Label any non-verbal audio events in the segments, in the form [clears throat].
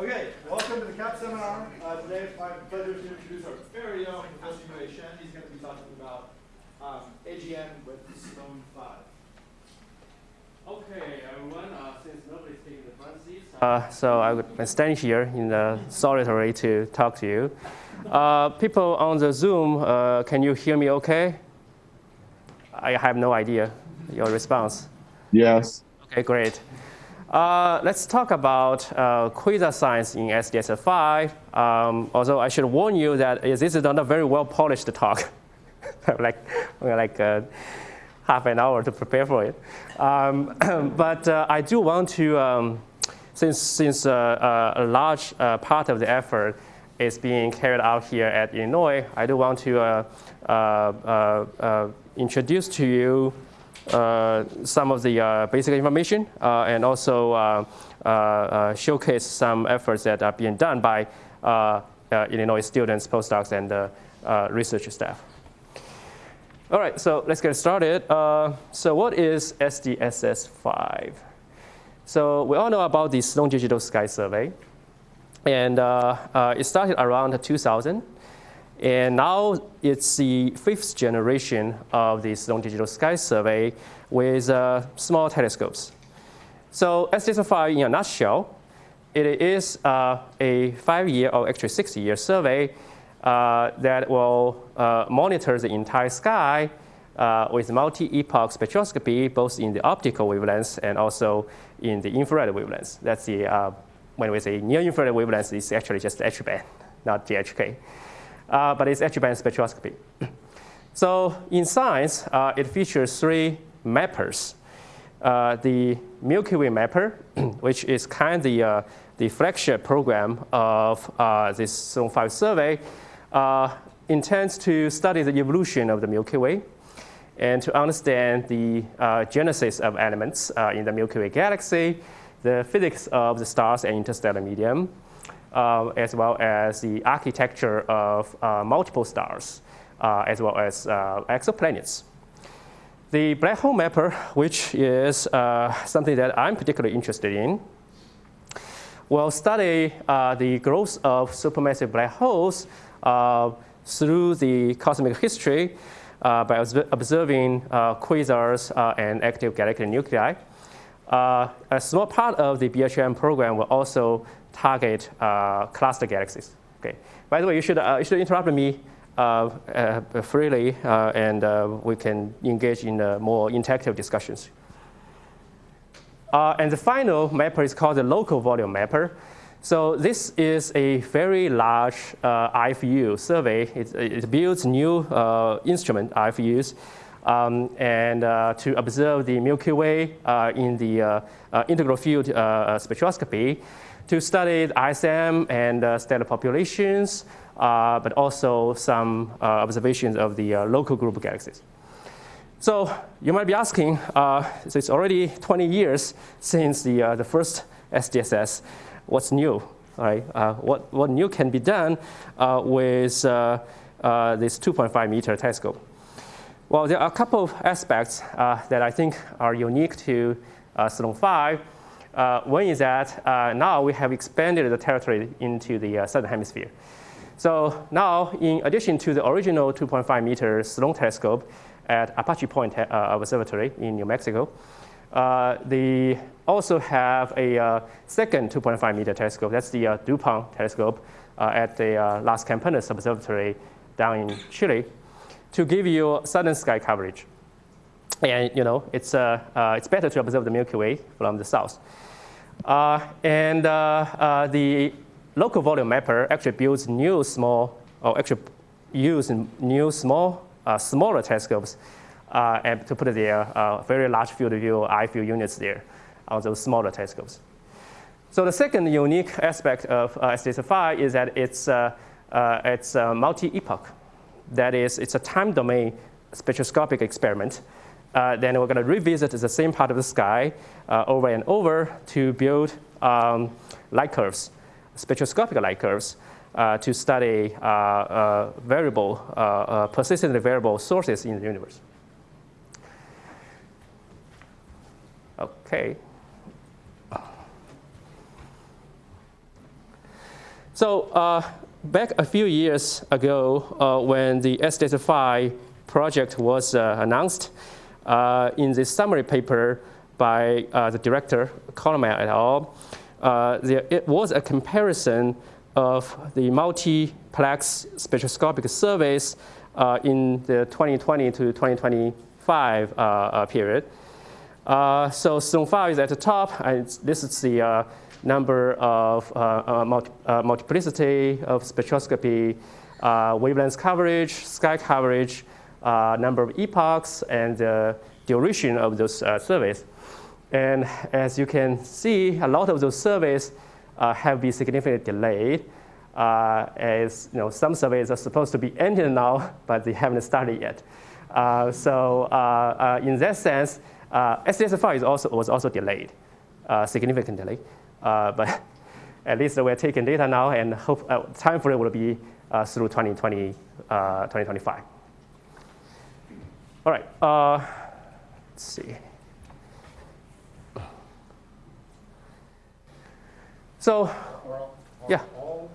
Okay, welcome to the CAP seminar. Uh, today it's my pleasure to introduce our very own Professor Yue Shen. He's going to be talking about um, AGN with Sloan 5. Okay, everyone, uh, since nobody's taking the front seats, uh, so I'm standing here in the solitary to talk to you. Uh, people on the Zoom, uh, can you hear me okay? I have no idea your response. Yes. Okay, great. Uh, let's talk about uh, quasar science in SDSS5. Um, although I should warn you that this is not a very well polished talk. [laughs] like like uh, half an hour to prepare for it. Um, [clears throat] but uh, I do want to, um, since, since uh, a large part of the effort is being carried out here at Illinois, I do want to introduce to you Uh, some of the uh, basic information uh, and also uh, uh, showcase some efforts that are being done by Illinois students, postdocs, and research staff. All right, so let's get started. so what is SDSS5? So we all know about the Sloan Digital Sky Survey. And it started around 2000. And now it's the fifth generation of the Sloan Digital Sky Survey with uh, small telescopes. So SDSS5 in a nutshell, it is uh, a five-year or actually six-year survey uh, that will uh, monitor the entire sky uh, with multi-epoch spectroscopy, both in the optical wavelengths and also in the infrared wavelengths. That's the, uh, when we say near infrared wavelengths, it's actually just H band, not the GHK uh, but it's H-band spectroscopy. [clears throat] so in science, uh, it features three mappers. Uh, the Milky Way mapper, [clears throat] which is kind of the, uh, the flagship program of uh, this Sloan 5 survey, uh, intends to study the evolution of the Milky Way and to understand the genesis of elements in the Milky Way galaxy, the physics of the stars and interstellar medium, as well as the architecture of uh, multiple stars, uh, as well as exoplanets. The black hole mapper, which is something that I'm particularly interested in, will study the growth of supermassive black holes through the cosmic history uh, by observing uh, quasars uh, and active galactic nuclei. a small part of the BHM program will also target uh, cluster galaxies. Okay. By the way, you should, uh, you should interrupt me uh, freely, and we can engage in more interactive discussions. and the final mapper is called the local volume mapper. So this is a very large uh, IFU survey. It, it builds new uh, instrument IFUs um, and uh, to observe the Milky Way in the integral field spectroscopy to study ISM and uh, stellar populations, uh, but also some uh, observations of the uh, local group of galaxies. So you might be asking, uh, so it's already 20 years since the, uh, the first SDSS. What's new? Right? what, what new can be done with this 2.5 meter telescope? Well, there are a couple of aspects that I think are unique to Sloan 5. Uh, one is that uh, now we have expanded the territory into the uh, southern hemisphere. So now, in addition to the original 2.5 meter Sloan telescope at Apache Point uh, Observatory in New Mexico, uh, they also have a second 2.5 meter telescope. That's the DuPont telescope at the Las Campanas Observatory down in Chile to give you southern sky coverage. And you know, it's, it's better to observe the Milky Way from the south. Uh, and uh, uh, the local volume mapper actually builds new small, or actually use new small, smaller telescopes and to put their very large field of view IFU units there on those smaller telescopes. So the second unique aspect of uh, SDSS5 is that it's, uh, uh, it's multi-epoch. That is, it's a time domain spectroscopic experiment uh, then we're going to revisit the same part of the sky uh, over and over to build um, light curves, spectroscopic light curves, uh, to study uh, uh, variable, uh, persistently variable sources in the universe. Okay. So back a few years ago, when the SDSS5 project was announced, uh, in the summary paper by uh, the director, Kollmeier et al., uh, there, it was a comparison of the multiplex spectroscopic surveys in the 2020 to 2025 period. so 5 is at the top, and this is the number of uh, uh, multi uh, multiplicity of spectroscopy, wavelength coverage, sky coverage, number of epochs, and the duration of those surveys. And as you can see, a lot of those surveys have been significantly delayed. Uh, as you know, some surveys are supposed to be ended now, [laughs] but they haven't started yet. Uh, so uh, in that sense, uh, SDSS-5 is also, was also delayed, significantly. Uh, but [laughs] at least we're taking data now and hope uh, time frame will be uh, through 2020, 2025. All right, let's see. So, Are are yeah. all,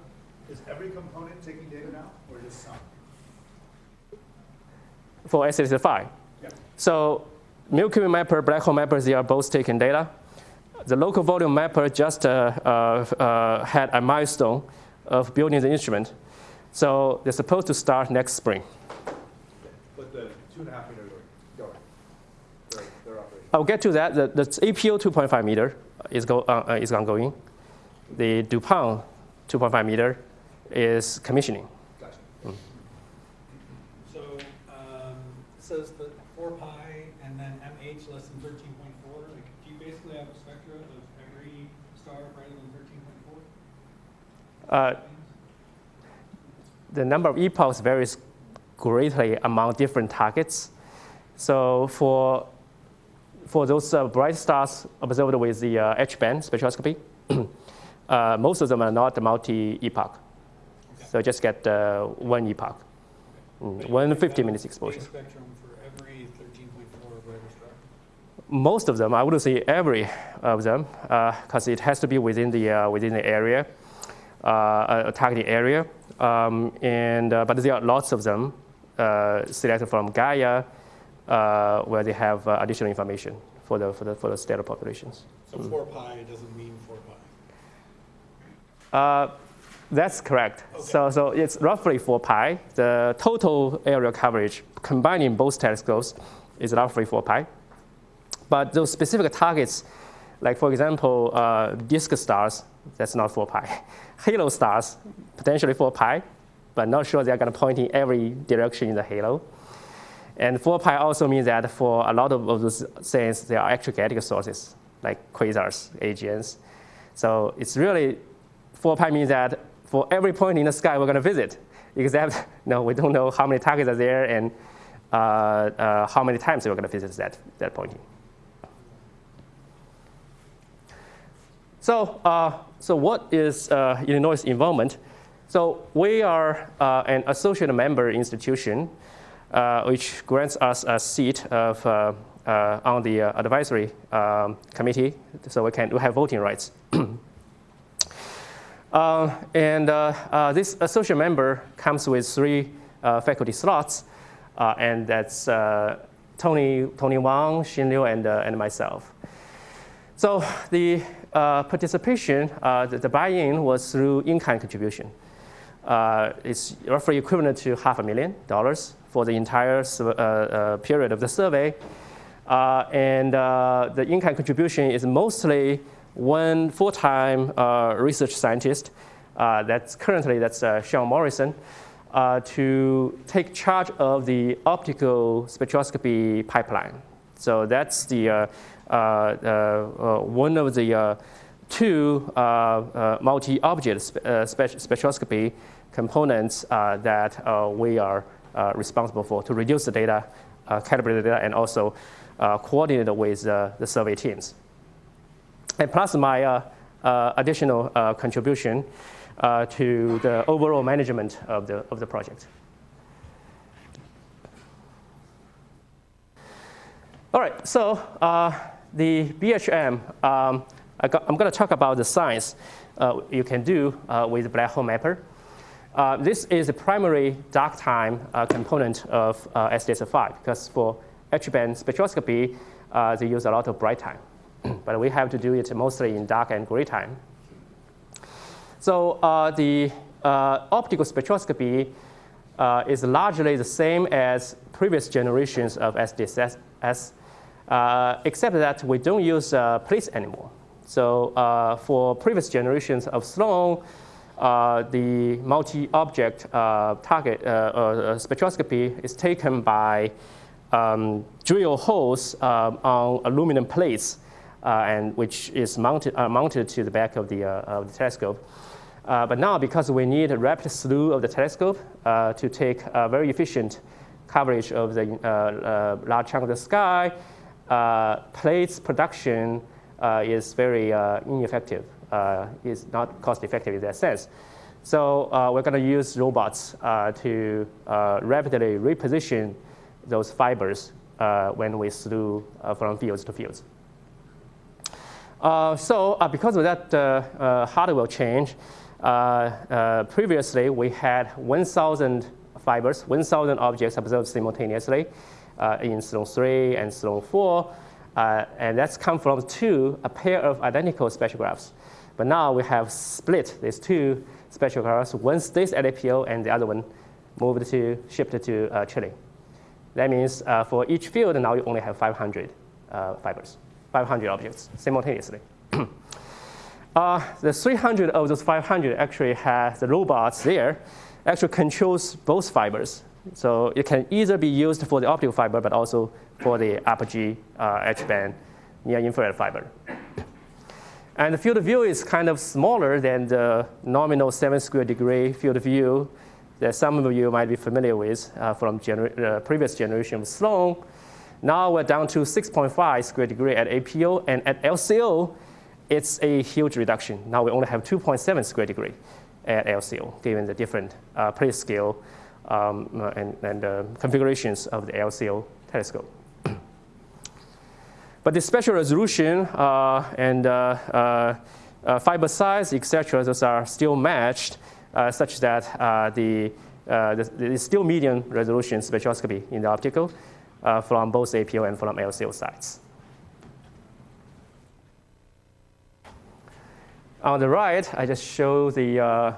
is every component taking data now, or just some? for SDSS-5. Yeah. So Milky Way mapper, black hole mapper, they are both taking data the local volume mapper just uh, uh, uh, had a milestone of building the instrument. So they're supposed to start next spring. But the two and a half meter going, they're, they're operating. I'll get to that. The, the APO 2.5 meter is, go, uh, is ongoing. The DuPont 2.5 meter is commissioning. Gotcha. So, um, it says that four pi and then MH less than thirteen point four, like, do you basically have a spectra of every star greater than thirteen point four? Uh, the number of epochs varies greatly among different targets. So for, for those uh, bright stars observed with the uh, H-band spectroscopy, [clears throat] uh, most of them are not multi-epoch. Okay. So just get uh, one epoch, mm, one you 50 minutes exposure. spectrum for every thirteen point four greater star. Most of them, I wouldn't say every of them, because it has to be within the, uh, within the area, uh, a targeted area. Um, and, uh, but there are lots of them uh, selected from Gaia, uh, where they have uh, additional information for the, for the, for the stellar populations. So four pi doesn't mean four pi. Uh, that's correct. So, so it's roughly 4 pi. The total area coverage, combining both telescopes, is roughly 4 pi. But those specific targets, like for example, uh, disk stars, that's not 4 pi. [laughs] Halo stars, potentially 4 pi, but not sure they're going to point in every direction in the halo. And 4 pi also means that for a lot of, of those things, they are extragalactic sources, like quasars, AGNs. So it's really 4 pi means that for every point in the sky we're going to visit, except [laughs] no, we don't know how many targets are there and uh, uh, how many times we're going to visit that, that point. So, uh, so what is uh, Illinois' involvement? So we are uh, an associate member institution, which grants us a seat of, uh, uh, on the advisory um, committee, so we can we have voting rights. [clears throat] and this associate member comes with three faculty slots, and that's Tony, Tony Wong, Xin Liu, and, and myself. So the uh, participation, uh, the, the buy-in was through in-kind contribution. Uh, it's roughly equivalent to half a million dollars for the entire uh, uh, period of the survey. Uh, and the in-kind contribution is mostly one full-time research scientist. that's currently that's Sean Morrison. to take charge of the optical spectroscopy pipeline. So that's the uh, uh, one of the uh, two multi-object spe spectroscopy components that we are responsible for to reduce the data, calibrate the data, and also coordinate with the survey teams. And plus my additional contribution to the overall management of the, of the project. All right, so uh, the BHM, um, I am going to talk about the science uh, you can do uh, with black hole mapper. Uh, this is the primary dark time uh, component of uh, SDSS-5 because for H-band spectroscopy, uh, they use a lot of bright time. [clears throat] but we have to do it mostly in dark and gray time. So uh, the optical spectroscopy is largely the same as previous generations of SDSS, except that we don't use uh, anymore. So for previous generations of Sloan, the multi-object target spectroscopy is taken by um, drill holes on aluminum plates, and which is mounted, mounted to the back of the, of the telescope. Uh, but now, because we need a rapid slew of the telescope uh, to take a very efficient coverage of the uh, uh large chunk of the sky, uh, plates production uh, is very ineffective. Uh, it's not cost effective in that sense. So uh, we're going to use robots uh, to rapidly reposition those fibers when we slew from fields to fields. so because of that hardware change, uh, uh, previously, we had 1,000 fibers, 1,000 objects observed simultaneously uh, in Sloan 3 and Sloan 4. and that's come from two, a pair of identical spectrographs. But now we have split these two spectrographs. One stays at APO and the other one moved to, shipped to uh, Chile. That means uh, for each field, now you only have 500 uh, fibers, 500 objects simultaneously. [clears throat] Uh, the 300 of those 500 actually has the robots there, actually controls both fibers. So it can either be used for the optical fiber, but also for the apogee uh, H-band near infrared fiber. And the field of view is kind of smaller than the nominal 7 square degree field of view that some of you might be familiar with uh, from gener uh, previous generation of Sloan. Now we're down to 6.5 square degree at APO, and at LCO, it's a huge reduction. Now we only have 2.7 square degree at LCO, given the different uh, plate scale um, and, and uh, configurations of the LCO telescope. But the spatial resolution uh, and uh, uh, fiber size, etc., those are still matched such that the, the, the, still medium resolution spectroscopy in the optical from both APO and from LCO sites. On the right, I just show the, uh,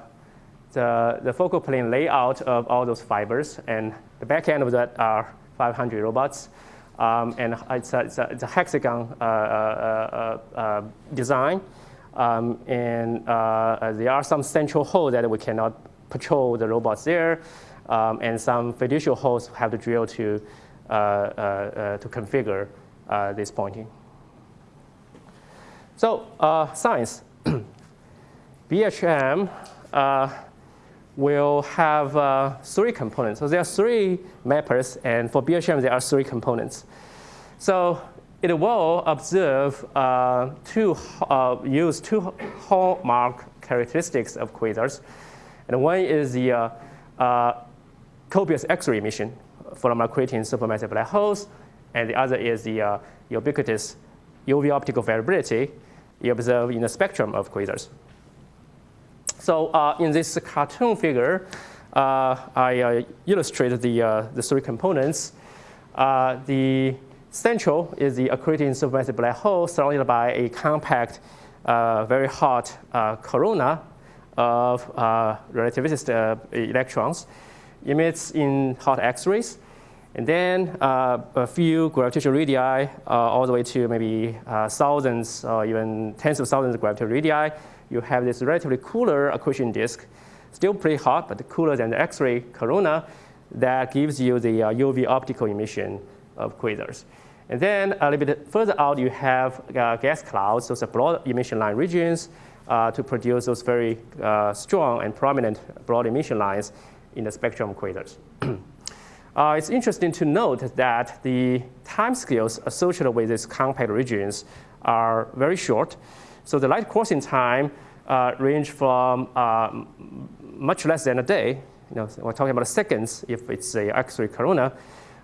the, the, focal plane layout of all those fibers. And the back end of that are 500 robots. Um, and it's a, it's a, it's a hexagon uh, uh, uh, uh design. Um, and uh, there are some central holes that we cannot patrol the robots there. Um, and some fiducial holes have to drill to, to configure this pointing. So science. [clears throat] BHM uh, will have uh, three components. So there are three mappers, and for BHM, there are three components. So it will observe uh, two, uh, use two hallmark characteristics of quasars. And one is the uh, uh, copious X-ray emission from accreting supermassive black holes, and the other is the ubiquitous UV optical variability you observe in the spectrum of quasars. So uh, in this cartoon figure, uh, I uh, illustrated the, the three components. The central is the accreting supermassive black hole surrounded by a compact, very hot corona of relativistic electrons emits in hot X-rays. And then uh, a few gravitational radii, uh, all the way to maybe uh, thousands or even tens of thousands of gravitational radii, you have this relatively cooler accretion disk, still pretty hot, but cooler than the X-ray corona that gives you the uh, UV optical emission of quasars. And then a little bit further out, you have uh, gas clouds, those are broad emission line regions uh, to produce those very uh, strong and prominent broad emission lines in the spectrum of quasars. [clears throat] Uh, it's interesting to note that the timescales associated with these compact regions are very short. So the light crossing time uh, range from uh, much less than a day, you know, we're talking about seconds if it's a X-ray corona,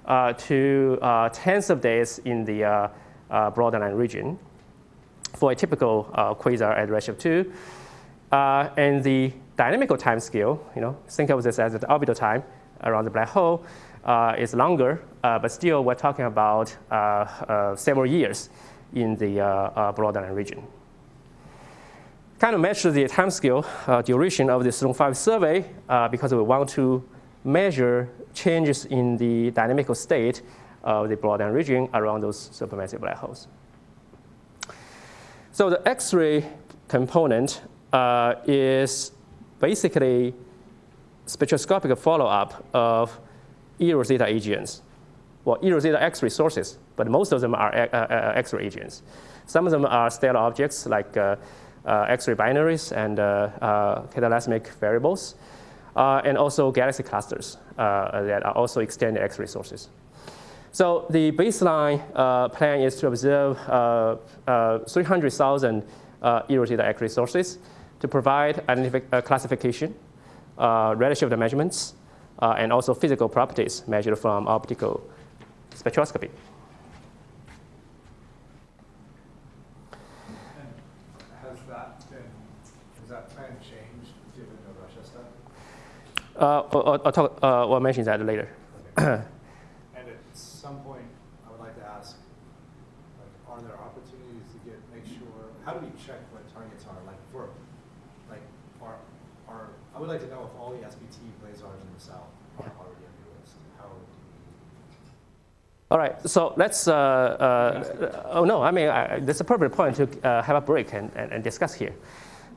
uh, to uh, tens of days in the uh, uh, broadline region. for a typical uh, quasar at redshift 2. Uh, and the dynamical time scale, you know, think of this as the orbital time around the black hole, is longer, but still we're talking about several years in the broadline region. Kind of measure the time scale duration of the Sloan 5 survey because we want to measure changes in the dynamical state of the broadline region around those supermassive black holes. So the X-ray component uh, is basically spectroscopic follow-up of E rho zeta AGNs. Well, E rho zeta X-ray sources, but most of them are uh, uh, X-ray AGNs. Some of them are stellar objects like uh, uh, X-ray binaries and uh, cataclysmic variables, and also galaxy clusters that are also extended X-ray sources. So the baseline uh, plan is to observe uh, uh, 300,000 uh, eROSITA X-ray sources to provide uh, classification, uh, redshift measurements, uh, and also physical properties measured from optical spectroscopy. Has that been, has that plan changed given the Russia stuff? Uh, I'll, I'll, talk, uh, I'll mention that later. [clears throat] And at some point, I would like to ask, like, are there opportunities to get, make sure, how do we check what targets are, like, for, like, are, are, I would like to know if all the SPT blazars in the south are already on your list. How do we? All right, so let's, uh, uh, oh no, I mean, I, that's a perfect point to uh, have a break and, and, and discuss here.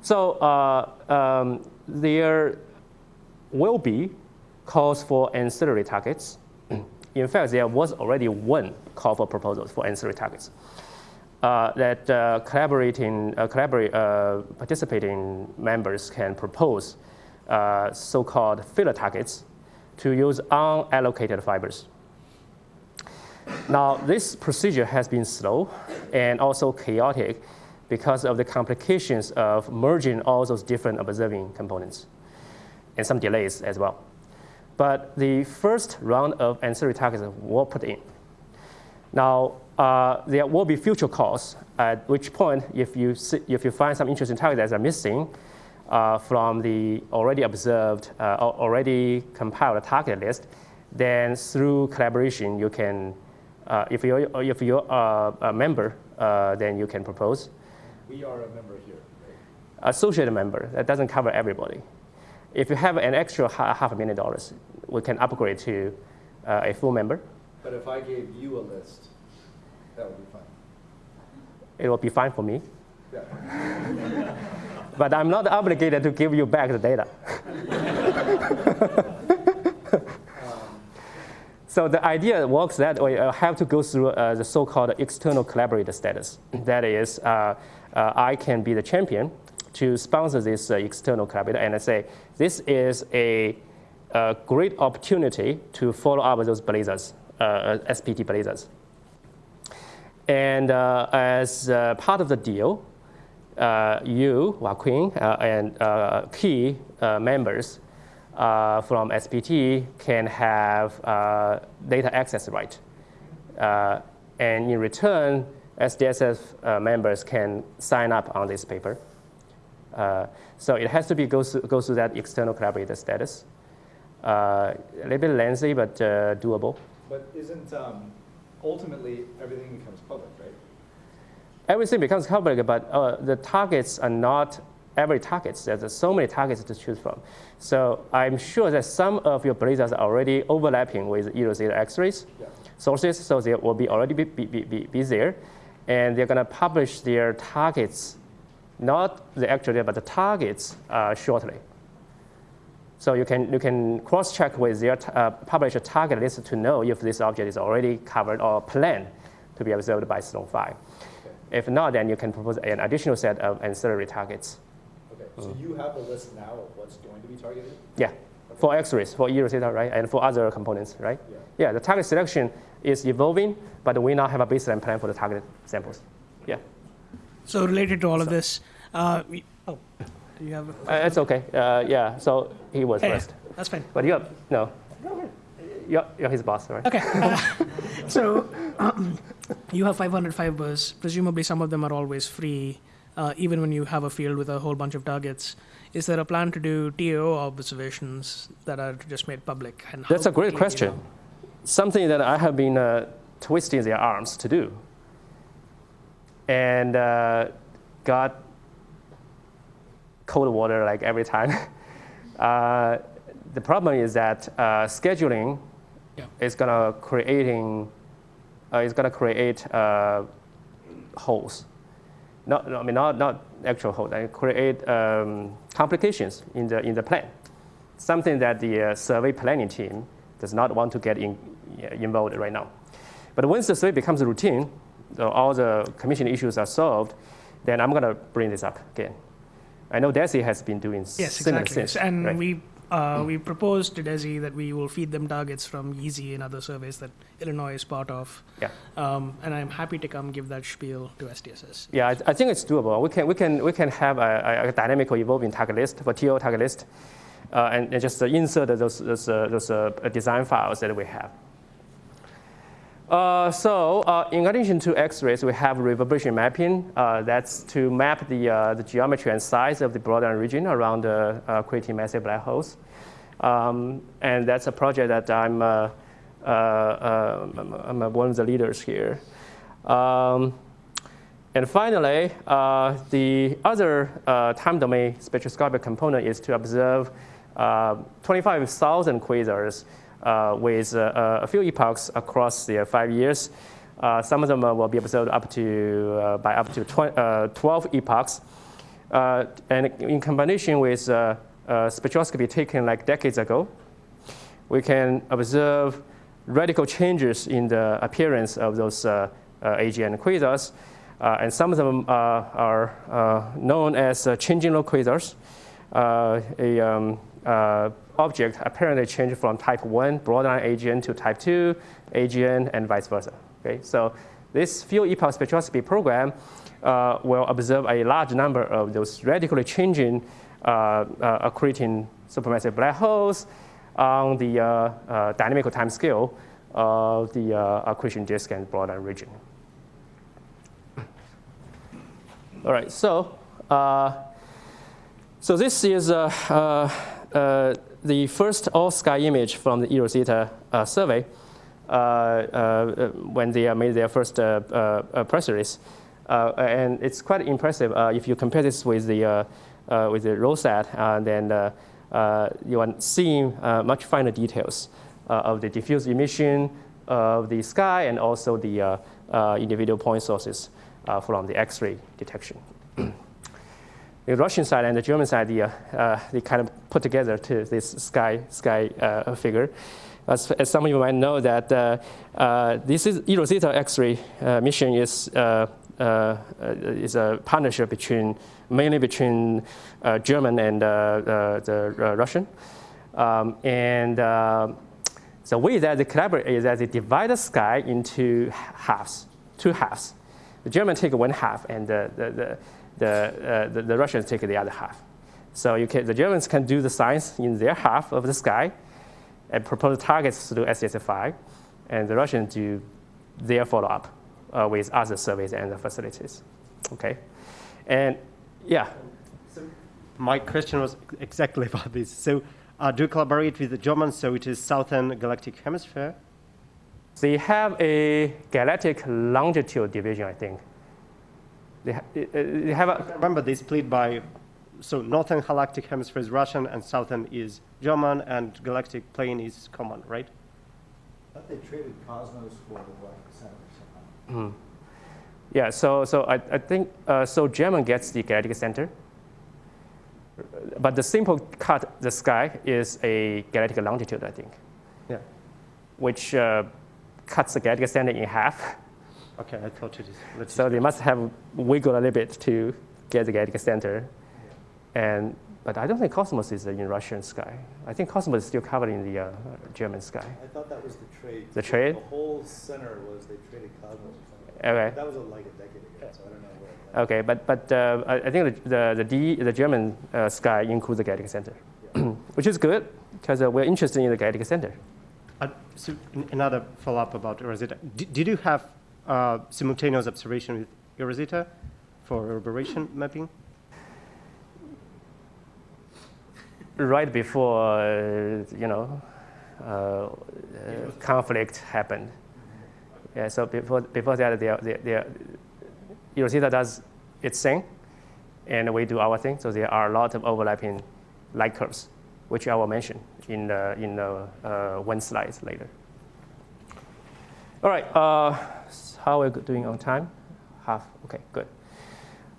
So uh, um, there will be calls for ancillary targets. [clears throat] In fact, there was already one call for proposals for ancillary targets uh, that uh, collaborating, uh, collaborate, uh, participating members can propose uh, so-called filler targets to use unallocated fibers. Now, this procedure has been slow and also chaotic because of the complications of merging all those different observing components and some delays as well. But the first round of ancillary targets were put in. Now, uh, there will be future calls, at which point, if you, see, if you find some interesting targets that are missing uh, from the already observed, uh, already compiled target list, then through collaboration, you can, uh, if you're, if you're a member, uh, then you can propose. We are a member here, right? Associate member, that doesn't cover everybody. If you have an extra half a million dollars, we can upgrade to uh, a full member. But if I gave you a list, that would be fine. It will be fine for me. Yeah. [laughs] but I'm not obligated to give you back the data. [laughs] [laughs] so the idea works that way. I have to go through uh, the so-called external collaborator status. That is, uh, uh, I can be the champion to sponsor this uh, external collaborator and say, this is a, a, great opportunity to follow up those blazars, uh, SPT blazers. And uh, as uh, part of the deal, uh, you, Joaquin, uh, and key members from SPT can have data access right. and in return, SDSS members can sign up on this paper. Uh, so it has to be go through, go through that external collaborator status. Uh, a little bit lengthy, but uh, doable. But isn't um, ultimately everything becomes public, right? Everything becomes public, but uh, the targets are not every targets. There's so many targets to choose from. So I'm sure that some of your blazars are already overlapping with E zeta X-rays yeah. sources, so they will be already be, be, be, be there. And they're going to publish their targets not the actual data, but the targets uh, shortly. So you can, you can cross-check with their uh, published target list to know if this object is already covered or planned to be observed by Sloan 5. Okay. If not, then you can propose an additional set of ancillary targets. Okay, so mm. you have a list now of what's going to be targeted? Yeah, okay. for X-rays, for E zeta, right, and for other components, right? Yeah. yeah, the target selection is evolving, but we now have a baseline plan for the target samples. Yeah. So related to all of this, uh, oh, do you have? Uh, it's okay. Uh, yeah. So he was hey, first. That's fine. But you're no. You're, you're his boss, right? Okay. Uh, [laughs] so um, [clears throat] you have 500 fibers. Presumably, some of them are always free, uh, even when you have a field with a whole bunch of targets. Is there a plan to do TAO observations that are just made public? And That's a great quickly, you question. know? Something that I have been uh, twisting their arms to do. And uh, got cold water like every time. [laughs] uh, the problem is that uh, scheduling Yeah. is gonna creating uh, is gonna create uh, holes. Not, no, I mean not, not actual holes. I create um, complications in the in the plan. Something that the uh, survey planning team does not want to get in, involved right now. But once the survey becomes a routine, so all the commission issues are solved, then I'm gonna bring this up again. I know DESI has been doing Yes, similar exactly. things, and right? we uh, we proposed to DESI that we will feed them targets from Yeezy and other surveys that Illinois is part of. Yeah. Um, and I'm happy to come give that spiel to SDSS. Yeah, I, I think it's doable. We can, we can, we can have a, a, a dynamical evolving target list for TO target list, uh, and, and just uh, insert those, those, uh, those uh, design files that we have. Uh, so, uh, in addition to X-rays, we have reverberation mapping. Uh, that's to map the, uh, the geometry and size of the broadline region around the uh, creating massive black holes. Um, and that's a project that I'm, uh, I'm, one of the leaders here. Um, and finally, the other time domain spectroscopic component is to observe uh, 25,000 quasars with uh, a few epochs across the five years. Uh, some of them uh, will be observed up to, uh, by up to tw- uh, 12 epochs. Uh, and in combination with uh, uh, spectroscopy taken like decades ago, we can observe radical changes in the appearance of those uh, uh, AGN quasars. Uh, and some of them uh, are uh, known as uh, changing look quasars. Uh, a um, uh, object apparently changed from type 1 broadline AGN to type 2 AGN and vice versa. Okay? So this few epoch spectroscopy program uh, will observe a large number of those radically changing uh, uh, accreting supermassive black holes on the uh, dynamical time scale of the accretion disk and broadline region. All right, so uh, so this is uh, uh, the first all-sky image from the eROSITA uh, survey uh, uh, when they uh, made their first uh, uh, uh, press release. Uh, and it's quite impressive uh, if you compare this with the, uh, uh, with the ROSAT, uh, then uh, uh, you are seeing uh, much finer details uh, of the diffuse emission of the sky and also the uh, uh, individual point sources uh, from the X-ray detection. [clears throat] the Russian side and the German side, the, uh, uh, they kind of put together to this sky, sky uh, figure. As, as some of you might know that uh, uh, this is eROSITA X-ray uh, mission is, is a partnership between, mainly between German and the Russian. Um, and the way that they collaborate is that they divide the sky into halves, two halves. The Germans take one half, and the, the, the, the, uh, the, the Russians take the other half. So you can, the Germans can do the science in their half of the sky and propose targets through SDSS-5, and the Russians do their follow-up uh, with other surveys and the facilities. Okay, and yeah, So My question was exactly [laughs] about this. So, uh, do you collaborate with the Germans? So it is Southern Galactic Hemisphere. they have a galactic longitude division, I think. They, ha- uh, they have a, Remember, they split by, so Northern Galactic Hemisphere is Russian and Southern is German, and Galactic Plane is common, right? I thought they traded Cosmos for the Black Center somehow. Yeah, so, so I, I think, uh, so German gets the galactic center. But the simple cut, the sky, is a galactic longitude, I think, Yeah. which uh, cuts the galactic center in half. [laughs] Okay, I thought it is. Let's So they must have wiggled a little bit to get the galactic center. And, but I don't think Cosmos is in Russian sky. I think Cosmos is still covered in the uh, German sky. I thought that was the trade. The trade? The whole center was they traded Cosmos. Okay. That was a, like a decade ago, so I don't know where. Okay, but, but uh, I I think the, the, the, D, the German uh, sky includes the galactic center, [clears throat] which is good because uh, we're interested in the galactic center. Uh, so another follow-up about eROSITA. D- did you have uh, simultaneous observation with eROSITA for reverberation mapping? right before uh, you know uh, uh, conflict happened. Yeah, so before before that, the the the eROSITA does its thing, and we do our thing. So there are a lot of overlapping light curves, which I will mention in the in the uh, one slide later. All right, how are we doing on time? Half. Okay, good.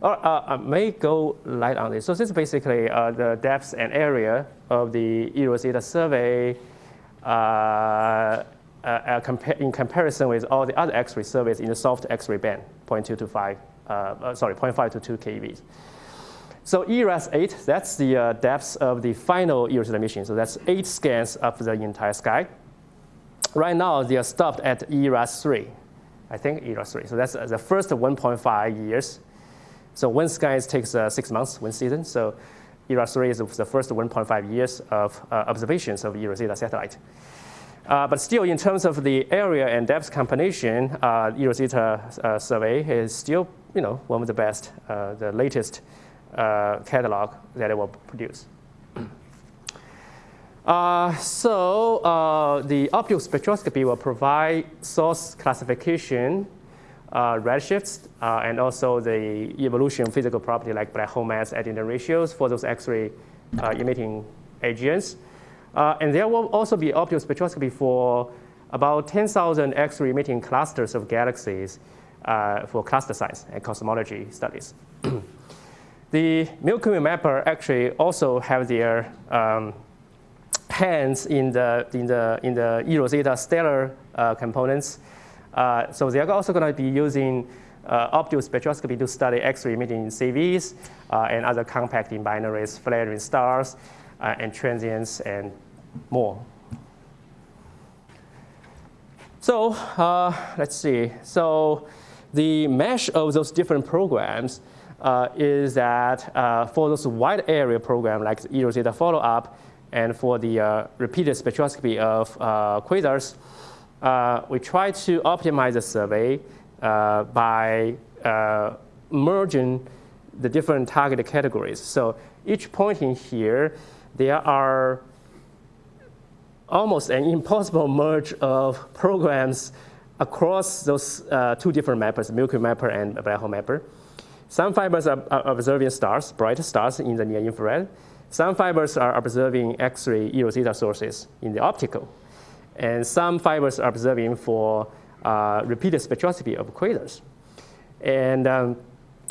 All right, uh, I may go light on this. So this is basically uh, the depth and area of the eROSITA survey uh, uh, uh, compa in comparison with all the other X-ray surveys in the soft X-ray band, 0.2 to 5, uh, uh, sorry, 0.5 to 2 keV. So eRASS 8, that's the uh, depth of the final eROSITA mission. So that's eight scans of the entire sky. Right now, they are stopped at eRASS 3. I think 3. So that's uh, the first 1.5 years. So one sky takes uh, six months, one season. So eRASS 3 is the first 1.5 years of uh, observations of eROSITA satellite. Uh, but still, in terms of the area and depth combination, uh, eROSITA uh, survey is still, you know, one of the best, uh, the latest catalog that it will produce. Uh, so uh, the optical spectroscopy will provide source classification, uh, redshifts, uh, and also the evolution physical property like black hole mass Eddington ratios for those X-ray uh, emitting AGNs. Uh, and there will also be optical spectroscopy for about 10,000 X-ray emitting clusters of galaxies for cluster size and cosmology studies. [clears throat] the Milky Way mapper actually also have their um, hands in the, in the, in the eROSITA stellar uh, components. Uh, so they're also going to be using uh, optical spectroscopy to study X-ray emitting CVs uh, and other compacting binaries, flaring stars, uh, and transients, and more. So uh, let's see. So the mesh of those different programs is that for those wide area program like the eROSITA follow-up, and for the uh, repeated spectroscopy of uh, quasars, uh, we try to optimize the survey by merging the different target categories. So each point in here, there are almost an impossible merge of programs across those uh, two different mappers, the Milky Mapper and Black Hole Mapper. Some fibers are, are observing stars, bright stars in the near infrared. Some fibers are observing X-ray eROSITA sources in the optical. And some fibers are observing for uh, repeated spectroscopy of quasars. And um,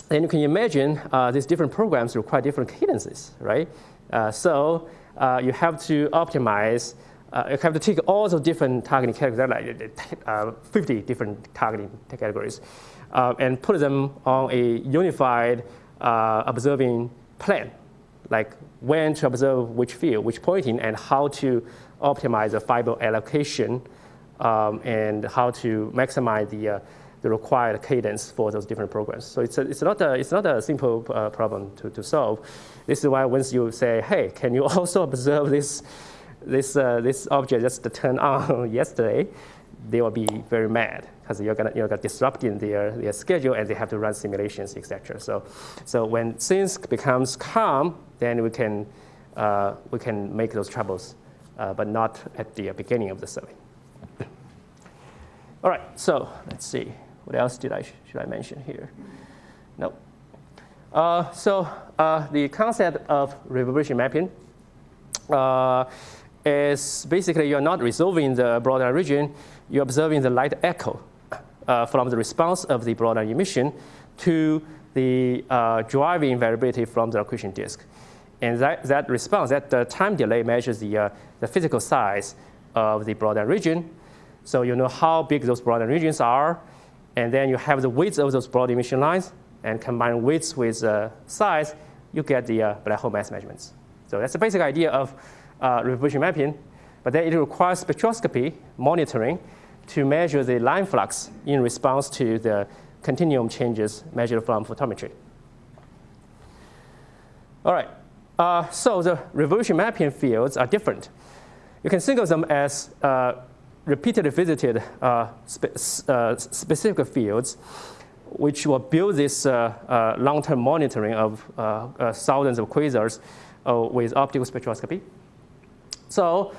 then you can imagine uh, these different programs require different cadences, right? Uh, so uh, you have to optimize, uh, you have to take all the different targeting categories, like uh, 50 different targeting categories, and put them on a unified observing plan, like when to observe which field, which pointing, and how to optimize the fiber allocation um, and how to maximize the, uh, the required cadence for those different programs. So it's, a, it's, not, a, it's not a simple uh, problem to, to solve. This is why once you say, hey, can you [laughs] also observe this, this, uh, this object just turned on [laughs] yesterday, they will be very mad because you're gonna you're gonna disrupting their, their schedule and they have to run simulations, etc. So, so when things becomes calm, then we can uh, we can make those troubles, uh, but not at the beginning of the survey. All right, so let's see. What else did I should I mention here? No. Uh, so uh, the concept of reverberation mapping uh, is basically you're not resolving the broadline region, you're observing the light echo uh, from the response of the broader emission to the uh, driving variability from the accretion disk. And that, that response, that uh, time delay measures the, uh, the physical size of the broadline region. So you know how big those broadline regions are, and then you have the width of those broad emission lines, and combine width with uh, size, you get the uh, black hole mass measurements. So that's the basic idea of uh, reverberation mapping, but then it requires spectroscopy monitoring to measure the line flux in response to the continuum changes measured from photometry. All right, uh, so the reverberation mapping fields are different. You can think of them as uh, repeatedly visited uh, spe- uh, specific fields, which will build this uh, uh, long-term monitoring of thousands of quasars with optical spectroscopy. So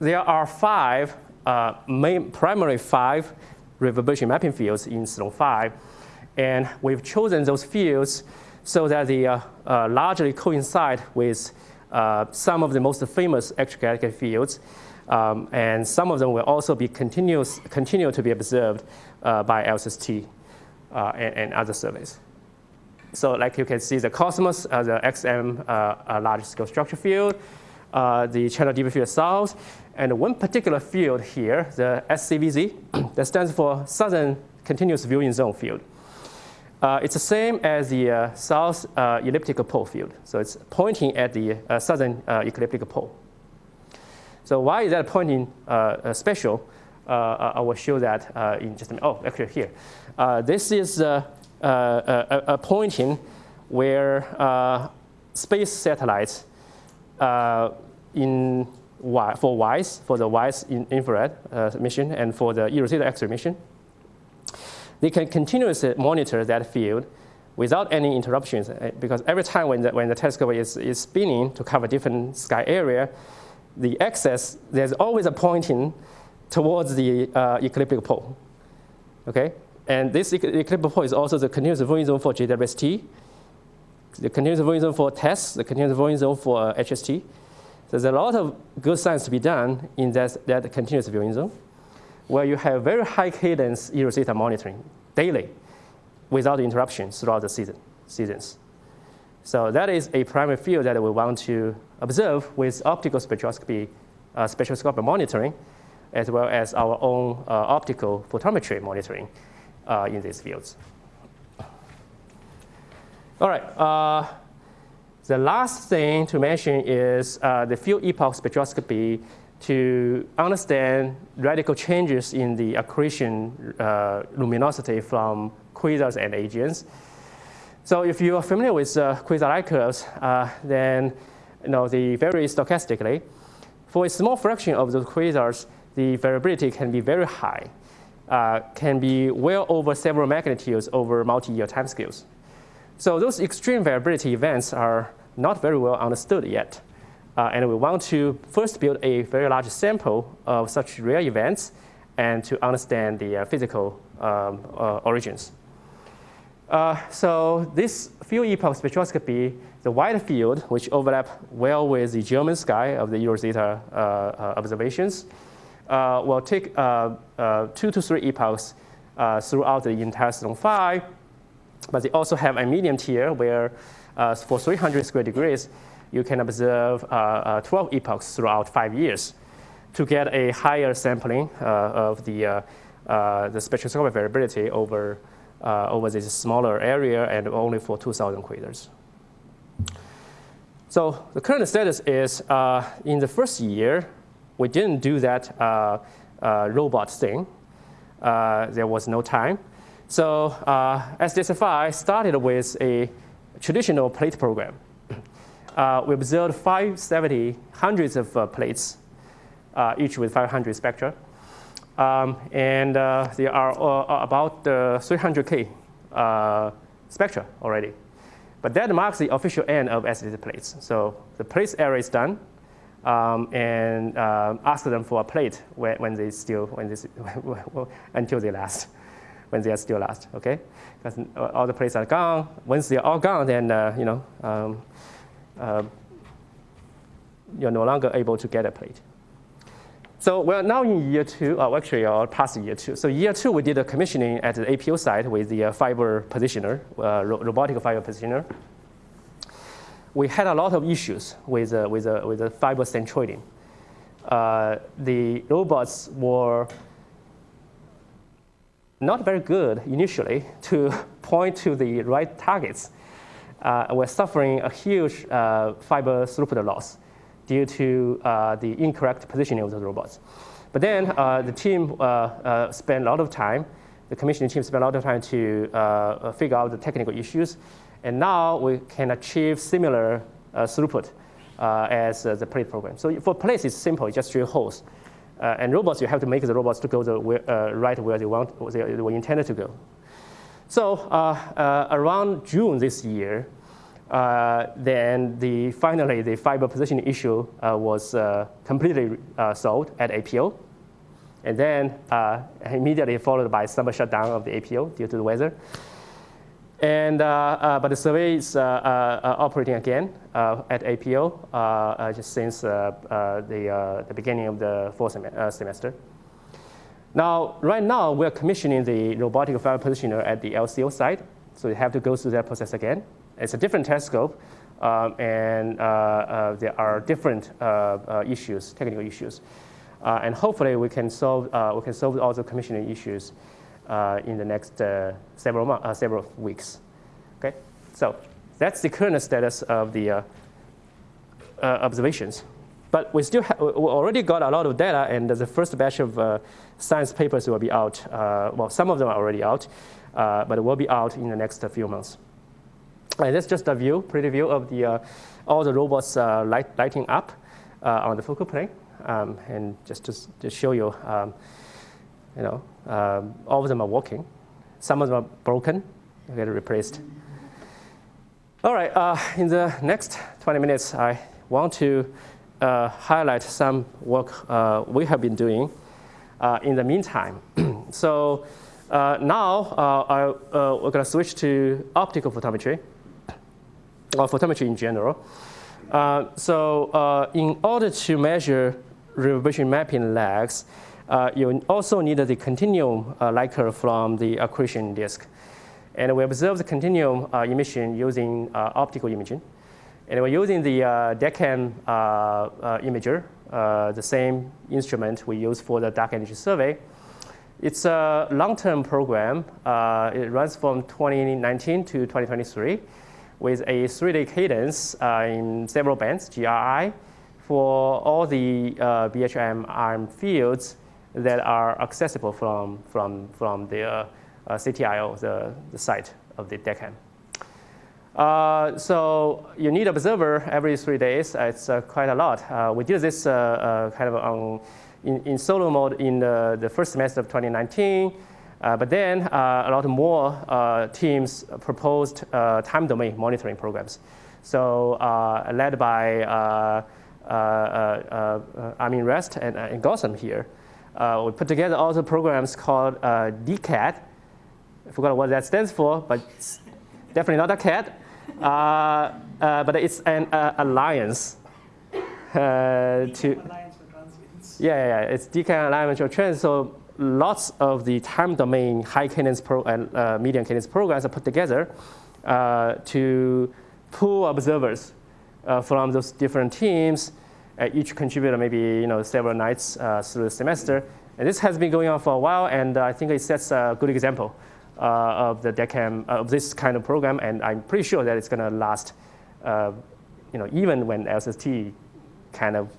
there are five, uh, main, primary five reverberation mapping fields in Sloan 5. And we've chosen those fields so that they uh, uh, largely coincide with uh, some of the most famous extragalactic fields. Um, and some of them will also be continuous, continue to be observed uh, by LSST uh, and, and other surveys. So like you can see the Cosmos, the XM uh, uh, large scale structure field, the Chandra deep field south, and one particular field here, the SCVZ, [clears throat] that stands for Southern Continuous Viewing Zone field. Uh, it's the same as the uh, south uh, ecliptic pole field. So it's pointing at the uh, southern uh, ecliptic pole. So why is that pointing uh, special? I will show that in just a minute. Oh, actually here. This is a, a pointing where space satellites in for WISE, for the WISE in infrared uh, mission and for the eROSITA X-ray mission, they can continuously monitor that field without any interruptions uh, because every time when the, when the telescope is, is spinning to cover different sky area, the axis, there's always a pointing towards the uh, ecliptic pole. Okay? And this ec- ecliptic pole is also the continuous viewing zone for JWST, the continuous viewing zone for TESS, the continuous viewing zone for uh, HST. There's a lot of good science to be done in that, that continuous viewing zone, where you have very high cadence eROSITA monitoring daily without interruptions throughout the season, seasons. So that is a primary field that we want to observe with optical spectroscopy, uh, spectroscopic monitoring, as well as our own uh, optical photometry monitoring uh, in these fields. All right. The last thing to mention is uh, the field epoch spectroscopy to understand radical changes in the accretion uh, luminosity from quasars and AGNs. So if you are familiar with uh, quasar light curves, uh, then you know the very stochastically, for a small fraction of those quasars, the variability can be very high, uh, can be well over several magnitudes over multi-year timescales. So those extreme variability events are not very well understood yet. Uh, and we want to first build a very large sample of such rare events and to understand the uh, physical um, uh, origins. Uh, so this field epoch spectroscopy, the wide field, which overlap well with the German sky of the eROSITA uh, uh, observations, will take two to three epochs throughout the Sloan 5. But they also have a medium tier where uh, for 300 square degrees, you can observe uh, uh, 12 epochs throughout five years to get a higher sampling uh, of the, uh, the spectroscopic variability over, over this smaller area and only for 2,000 quasars. So the current status is in the first year, we didn't do that robot thing. There was no time. So uh, SDSS5 started with a traditional plate program. Uh, we observed 570, hundreds of uh, plates, uh, each with 500 spectra. Um, and uh, there are uh, about uh, 300K uh, spectra already. But that marks the official end of SDT plates. So the plates area is done, um, and ask them for a plate when, when they still, when they, [laughs] until they last, when they are still last, okay? Because all the plates are gone. Once they're all gone, then, uh, you know, um, uh, you're no longer able to get a plate. So we're now in year two, oh, actually, uh, past year two. So year two, we did a commissioning at the APO site with the uh, fiber positioner, uh, ro- robotic fiber positioner. We had a lot of issues with, uh, with, uh, with the fiber centroiding. Uh, the robots were not very good initially to [laughs] point to the right targets. Uh, we're suffering a huge uh, fiber throughput loss due to uh, the incorrect positioning of the robots. But then uh, the team uh, uh, spent a lot of time, the commissioning team spent a lot of time to figure out the technical issues. And now we can achieve similar throughput as the plate program. So for plates, it's simple, just drill holes. Uh, and robots, you have to make the robots to go the where, uh, right where they want, they, were intended to go. So uh, uh, around June this year, uh, then the, finally the fiber positioning issue uh, was completely solved at APO. And then immediately followed by summer shutdown of the APO due to the weather. And, uh, uh, but the survey is uh, operating again at APO just since the, the beginning of the fourth sem- semester. Now, right now, we're commissioning the robotic fiber positioner at the LCO site, so you have to go through that process again. It's a different telescope, um, and uh, uh, there are different uh, issues, technical issues. And hopefully, we can solve, we can solve all the commissioning issues in the next uh, several, months, uh, several weeks. Okay, so that's the current status of the uh, uh, observations. But we still we already got a lot of data, and the first batch of uh, science papers will be out. Uh, well, some of them are already out, uh, but it will be out in the next few months. And that's just a view, pretty view of the uh, all the robots uh, light, lighting up uh, on the focal plane, um, and just to, to show you, um, you know, um, all of them are working. Some of them are broken, they get replaced. All right, uh, in the next 20 minutes, I want to uh, highlight some work uh, we have been doing uh, in the meantime. [clears throat] so uh, now uh, I, we're going to switch to optical photometry, or photometry in general. So in order to measure reverberation mapping lags, you also need the continuum uh, light from the accretion disk. And we observe the continuum uh, emission using uh, optical imaging. And we're using the uh, DECAM uh, uh, imager, uh, the same instrument we use for the dark energy survey. It's a long-term program. Uh, it runs from 2019 to 2023 with a three-day cadence uh, in several bands, GRI, for all the uh, BHM arm fields that are accessible from, from, from the uh, uh, CTIO, the, the site of the DECAM. Uh, so you need observer every three days. It's uh, quite a lot. Uh, we did this uh, kind of on, in, in solo mode in the, the first semester of 2019. Uh, but then a lot more teams proposed time domain monitoring programs. So led by uh, uh, uh, uh, Armin Rest and, and Gautham here, uh, we put together all the programs called uh, DECAT. I forgot what that stands for, but it's definitely not a cat. Uh, uh, but it's an uh, alliance uh, to Alliance yeah, yeah. It's DECAT alignment of trends. So lots of the time domain high cadence pro and uh, medium cadence programs are put together uh, to pool observers uh, from those different teams. Uh, each contributor maybe you know several nights uh, through the semester. And this has been going on for a while, and I think it sets a good example uh, of the DECAM of this kind of program. And I'm pretty sure that it's going to last, uh, you know, even when LSST kind of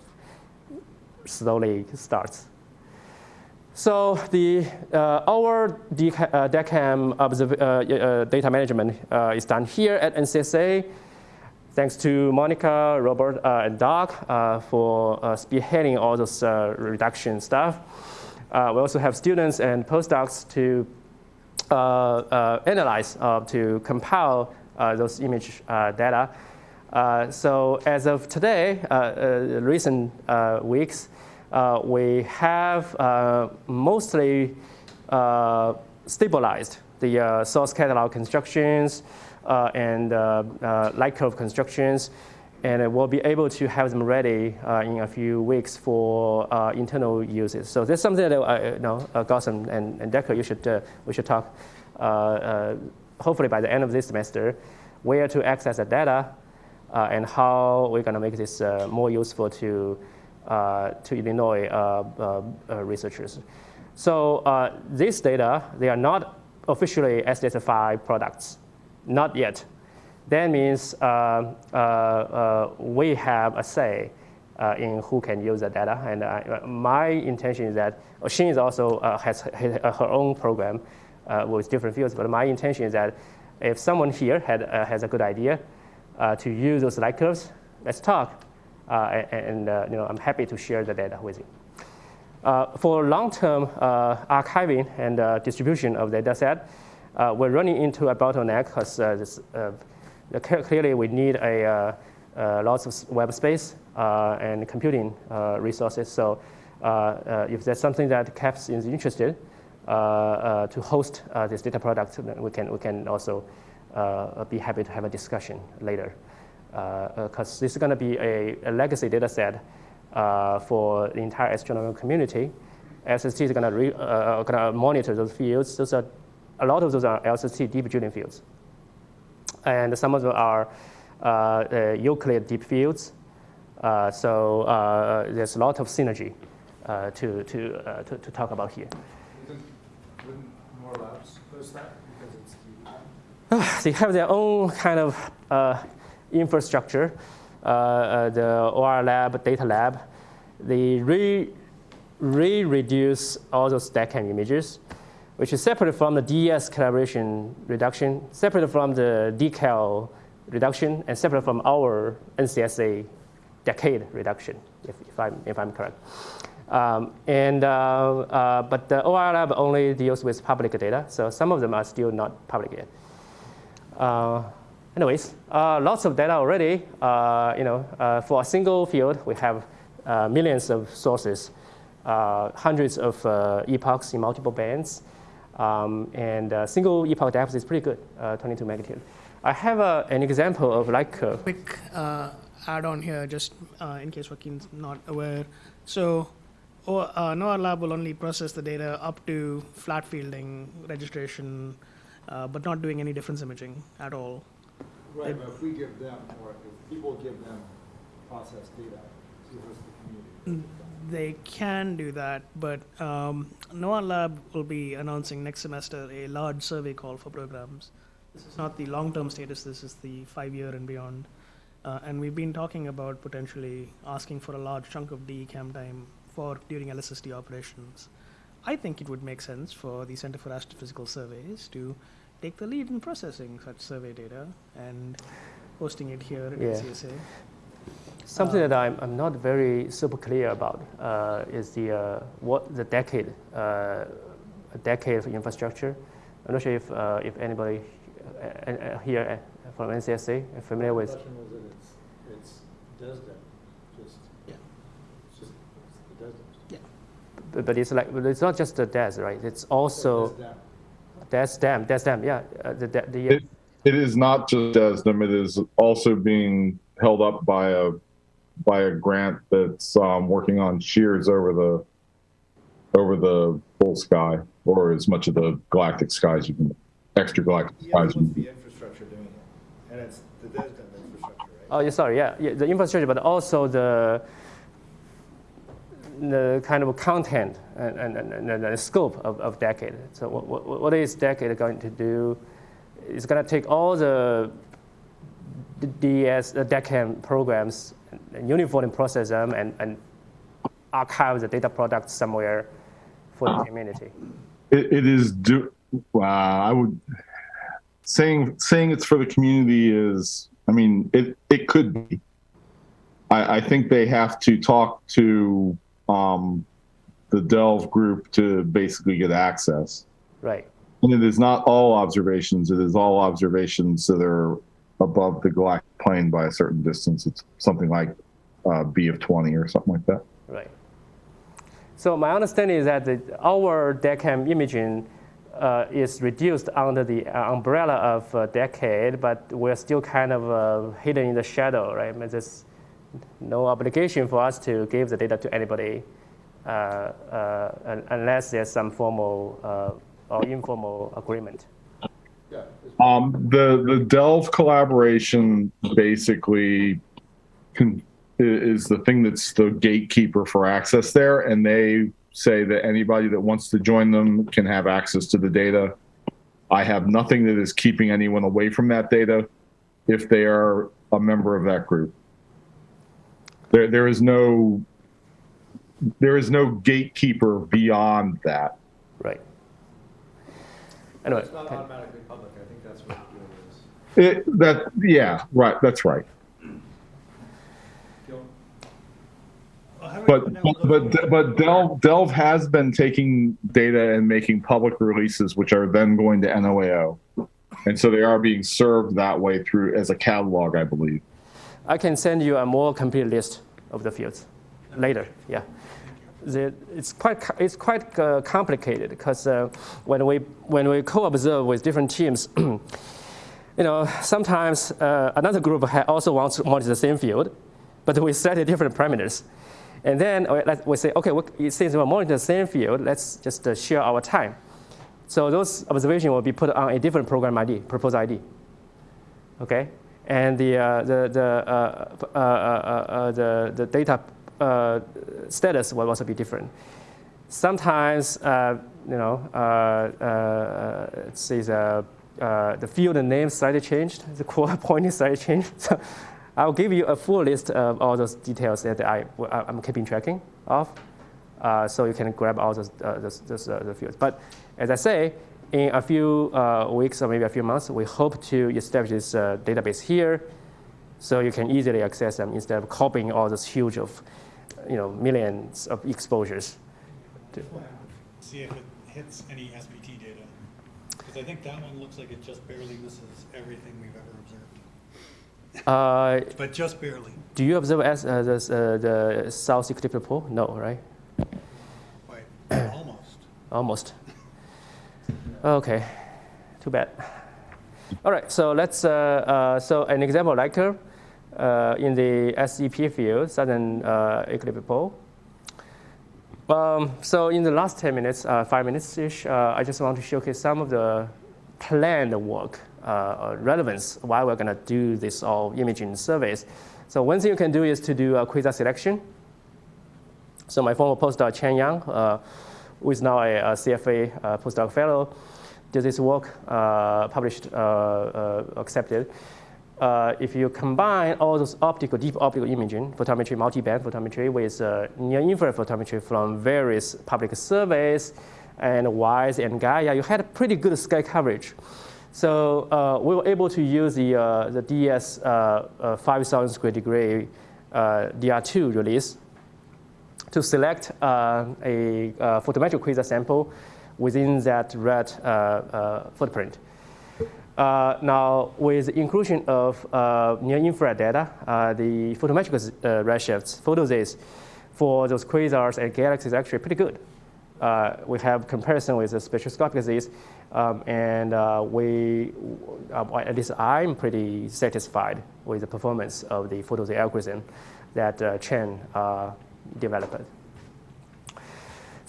slowly starts. So the, uh, our uh, DECAM uh, uh, data management uh, is done here at NCSA. Thanks to Monica, Robert, uh, and Doc uh, for uh, spearheading all those uh, reduction stuff. Uh, we also have students and postdocs to uh, analyze, to compile those image data. So as of today, recent weeks, we have mostly stabilized the uh, source catalog constructions uh, and uh, light curve constructions, and we'll be able to have them ready in a few weeks for internal uses. So that's something that uh, you know, Gautham and, and Decker, you should, we should talk, hopefully by the end of this semester, where to access the data uh, and how we're going to make this uh, more useful to, uh, to Illinois researchers. So this data, they are not officially SDSS5 products, not yet. That means uh, uh, uh, we have a say uh, in who can use the data. And uh, my intention is that Shin is also uh, has her own program uh, with different fields. But my intention is that if someone here had, uh, has a good idea uh, to use those light curves, let's talk. Uh, and uh, you know, I'm happy to share the data with you. Uh, for long-term uh, archiving and uh, distribution of the data set, uh, we're running into a bottleneck because uh, uh, clearly we need a uh, lots of web space and computing resources. So if there's something that CAPS is interested to host this data product, we can, we can also be happy to have a discussion later. Because this is going to be a, a legacy data set uh, for the entire astronomical community. SST is going to uh, gonna monitor those fields. Those are, a lot of those are LSST deep drilling fields. And some of them are uh, uh, Euclid deep fields. Uh, so uh, there's a lot of synergy uh, to, to, uh, to, to talk about here. Wouldn't, more labs host that because it's the they have their own kind of uh, infrastructure. Uh, uh, the OR lab, data lab, they re, re-reduce all those DECAM images, which is separate from the DES collaboration reduction, separate from the decal reduction, and separate from our NCSA DECADE reduction, if, if, I'm, if I'm correct. Um, and, uh, uh, but the OR lab only deals with public data, so some of them are still not public yet. Uh, anyways, uh, lots of data already. Uh, you know, uh, for a single field, we have millions of sources, hundreds of epochs in multiple bands, um, and single epoch depth is pretty good, uh, 22 magnitude. I have uh, an example of light curve. quick add on here, just in case Joaquin's not aware. So, o- uh, NOIRLab will only process the data up to flat fielding registration, but not doing any difference imaging at all. Right, but if we give them, or if people give them processed data to host the community. They can do that, but um, NOIRLab will be announcing next semester a large survey call for programs. This is not the long-term status, this is the five-year and beyond. Uh, and we've been talking about potentially asking for a large chunk of DECAM time for during LSST operations. I think it would make sense for the Center for Astrophysical Surveys to take the lead in processing such survey data and hosting it here at Yeah. NCSA. Something that I'm, I'm not very super clear about uh, is the uh, what the DECADE, uh, a DECADE of infrastructure. I'm not sure if uh, if anybody uh, uh, here uh, from NCSA are familiar with. The question that it's, it's DESDM, just, Yeah. it's just, it's the But but it's like but it's not just the DES, right? It's also DESDM. them. That's them. Yeah. Uh, the the, the It, it is not just DESDM, it is also being held up by a, by a grant that's, um, working on shears over the, over the full sky, or as much of the galactic sky as you can, extra galactic Yeah, skies. what's you can- the infrastructure doing it? And it's the DESDM infrastructure, right? Oh, yeah, sorry, yeah, yeah, the infrastructure, but also the the kind of content and, and, and, the scope of, of Decade. So what, what, what is Decade going to do? It's going to take all the DS, the DECAM programs and uniformly process them and, and archive the data products somewhere for the community. It, it is do, uh, I would, saying, saying it's for the community is, I mean, it, it could be. I, I think they have to talk to, um, the Delve group to basically get access. Right. And it is not all observations. It is all observations that are above the galactic plane by a certain distance. It's something like uh, B of 20 or something like that. Right. So my understanding is that the, our DECAM imaging uh, is reduced under the uh, umbrella of uh, DECADE, but we're still kind of uh, hidden in the shadow, right? I mean, there's no obligation for us to give the data to anybody uh, uh, unless there's some formal uh, or informal agreement. Um, the the Delve collaboration basically i- is the thing that's the gatekeeper for access there, and they say that anybody that wants to join them can have access to the data. I have nothing that is keeping anyone away from that data if they are a member of that group. There there is no there is no gatekeeper beyond that. Right. Anyway, It's not okay. automatically public, I think that's what the deal is. It, that yeah right that's right. Gil? Well, how do we But, know but, but Delve, Delve has been taking data and making public releases, which are then going to NOAO. And so they are being served that way through as a catalog, I believe. I can send you a more complete list of the fields later. Yeah, the, it's quite it's quite uh, complicated because uh, when we when we co-observe with different teams, [clears throat] you know sometimes uh, another group also wants to monitor the same field, but we set different parameters, and then we, we say okay, we, since we're monitoring the same field, let's just uh, share our time. So those observations will be put on a different program ID, proposed ID. Okay, and the uh, the the uh, uh, the the data status will also be different. Sometimes, you know, uh, let's see, the the field name slightly changed, [laughs] the core pointing slightly changed. [laughs] So I'll give you a full list of all those details that I I'm keeping tracking of uh, so you can grab all those, uh, those, those uh, the fields. But as I say, in a few uh, weeks or maybe a few months, we hope to establish this uh, database here, so you can easily access them instead of copying all those huge of, you know, millions of exposures. See if it hits any SPT data. Because I think that one looks like it just barely misses everything we've ever observed. Uh, But just barely. do you observe as, uh, this, uh, the South Ecliptic Pole? No, right? Right, [clears throat] almost. Almost. Okay, too bad. All right, so let's, uh, uh, so an example like uh, in the SEP field, Southern uh, Pole. Um, so in the last 10 minutes, uh, five minutes-ish, uh, I just want to showcase some of the planned work, uh, relevance, why we're gonna do this all imaging surveys. So one thing you can do is to do a quasar selection. So my former postdoc, Qian Yang, who is now a, a CFA postdoc fellow, did this work, uh, published, uh, uh, accepted. If you combine all those optical, deep optical imaging, photometry, multi-band photometry with near-infrared photometry from various public surveys and WISE and Gaia, you had pretty good sky coverage. So uh, we were able to use the, uh, the DS uh, uh, 5,000 square degree uh, DR2 release to select a photometric quasar sample within that red uh, uh, footprint. Uh, now, with the inclusion of uh, near-infrared data, uh, the photometric uh, redshifts, photosys, for those quasars and galaxies actually pretty good. We have comparison with the spectroscopic disease, um, and we, at least I'm pretty satisfied with the performance of the photosys algorithm that Qian developed.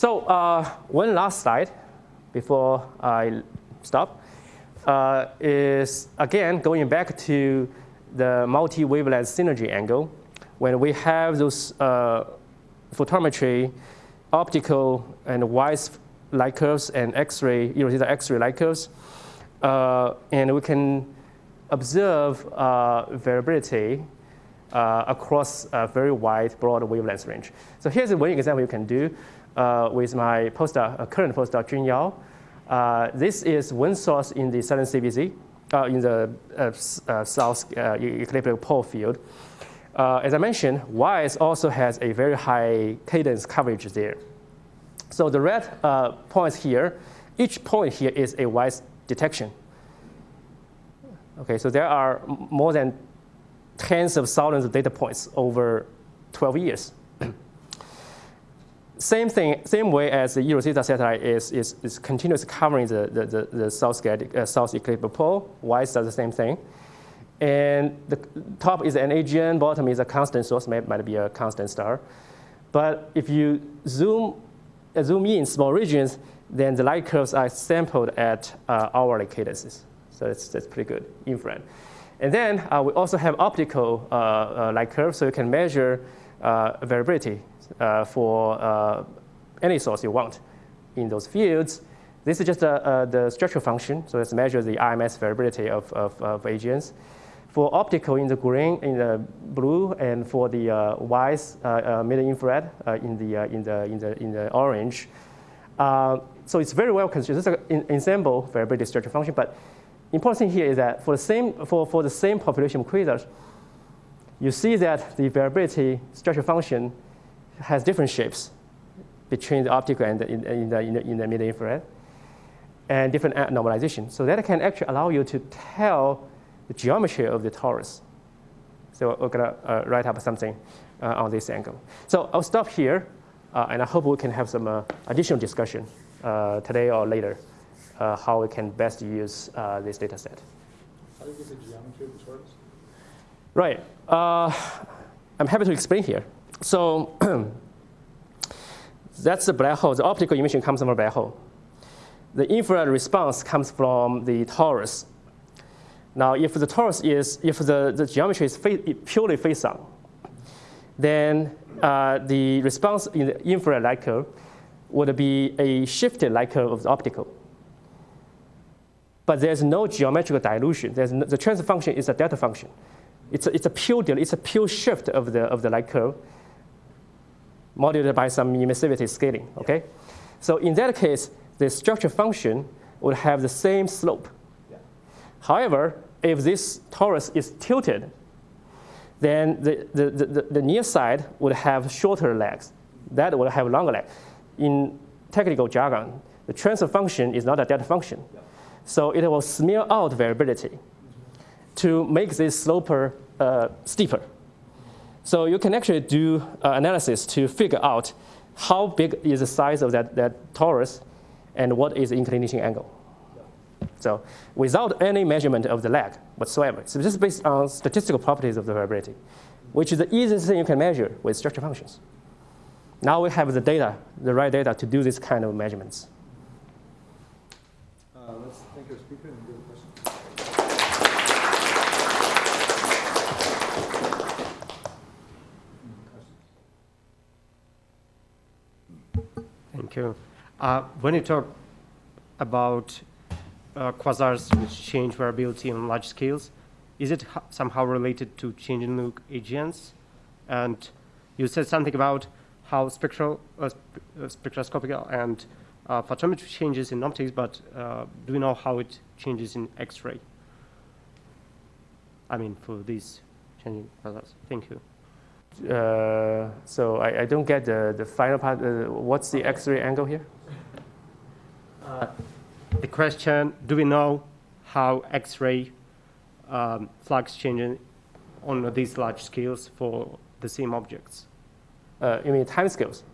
So uh, one last slide before I stop uh, is again going back to the multi-wavelength synergy angle. When we have those uh, photometry, optical and WISE light curves and X-ray, you know, these are X-ray light curves, uh, and we can observe uh, variability uh, across a very wide, broad wavelength range. So here's one example you can do with my postdoc, uh, current postdoc, Jun Yao. Uh, this is one source in the southern uh, in the uh, uh, south uh, ecliptic pole field. Uh, as I mentioned, WISE also has a very high cadence coverage there. So the red uh, points here, each point here is a WISE detection. Okay, so there are more than tens of thousands of data points over 12 years. Same thing, same way as the eROSITA satellite is, is, is continuously covering the, the, the, the south, uh, south ecliptic pole. WISE does the same thing. And the top is an AGN, bottom is a constant source, might, might be a constant star. But if you zoom, uh, zoom in small regions, then the light curves are sampled at uh, hourly cadences. So that's, that's pretty good infrared. And then uh, we also have optical uh, uh, light curves, so you can measure uh, variability for uh, any source you want in those fields. This is just uh, uh, the structural function, so let's measure the RMS variability of, of, of AGNs. For optical in the green, in the blue, and for the uh, WISE uh, uh, mid-infrared uh, in, the, uh, in, the, in, the, in the orange. Uh, so it's very well considered. This is an ensemble variability structure function, but important thing here is that for the same, for, for the same population of quasars, you see that the variability structure function has different shapes between the optical and the, in, in the, in the, in the mid-infrared and different normalization. So that can actually allow you to tell the geometry of the torus. So we're gonna uh, write up something uh, on this angle. So I'll stop here, uh, and I hope we can have some uh, additional discussion uh, today or later, uh, how we can best use uh, this data set. How do you get the geometry of the torus? Right. Uh, I'm happy to explain here. So [clears throat] that's the black hole. The optical emission comes from a black hole. The infrared response comes from the torus. Now, if the torus is, if the, the geometry is fa- purely face on, then uh, the response in the infrared light curve would be a shifted light curve of the optical. But there's no geometrical dilution. There's no, the transfer function is a delta function. It's a, it's a pure it's a pure shift of the of the light curve, modulated by some emissivity scaling. Okay, so in that case, the structure function would have the same slope. However, if this torus is tilted, then the, the, the, the near side would have shorter legs. That would have longer legs. In technical jargon, the transfer function is not a delta function. So it will smear out variability to make this sloper uh, steeper. So you can actually do uh, analysis to figure out how big is the size of that, that torus and what is the inclination angle. So without any measurement of the lag whatsoever. So this is based on statistical properties of the variability, which is the easiest thing you can measure with structure functions. Now we have the data, the right data to do this kind of measurements. Uh, let's thank our speaker and do the question. You. Uh, when you talk about uh, quasars which change variability on large scales, is it somehow related to changing in look AGNs? And you said something about how spectral, uh, uh, spectroscopic and uh, photometry changes in optics, but uh, do we know how it changes in X-ray? I mean, for these changing quasars. Thank you. Uh, so I, I don't get the, the final part. Uh, what's the X-ray angle here? The question, do we know how X-ray um, flux changes on these large scales for the same objects? Uh, you mean time scales?